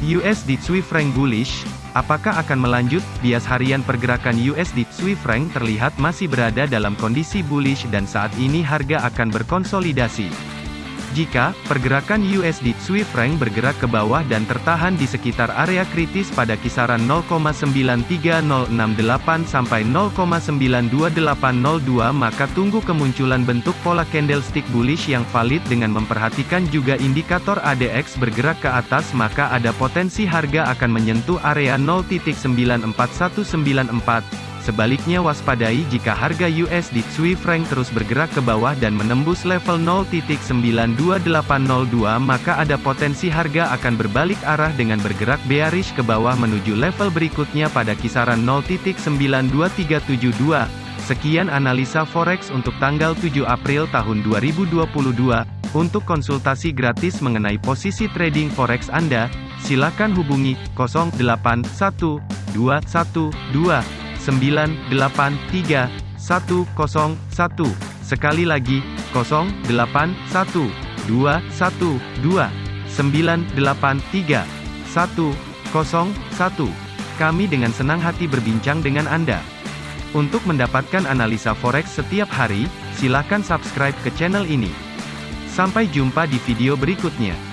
USD Swiss franc bullish, apakah akan melanjut? Bias harian pergerakan USD Swiss franc terlihat masih berada dalam kondisi bullish dan saat ini harga akan berkonsolidasi. Jika pergerakan USD Swiss franc bergerak ke bawah dan tertahan di sekitar area kritis pada kisaran 0,93068 sampai 0,92802 maka tunggu kemunculan bentuk pola candlestick bullish yang valid dengan memperhatikan juga indikator ADX bergerak ke atas maka ada potensi harga akan menyentuh area 0.94194 Sebaliknya waspadai jika harga USD Swiss franc terus bergerak ke bawah dan menembus level 0.92802 maka ada potensi harga akan berbalik arah dengan bergerak bearish ke bawah menuju level berikutnya pada kisaran 0.92372. Sekian analisa forex untuk tanggal 7 April tahun 2022. Untuk konsultasi gratis mengenai posisi trading forex Anda, silakan hubungi 081212 983 101. Sekali lagi, 081 212 983 101. Kami dengan senang hati berbincang dengan Anda. Untuk mendapatkan analisa forex setiap hari, silakan subscribe ke channel ini. Sampai jumpa di video berikutnya.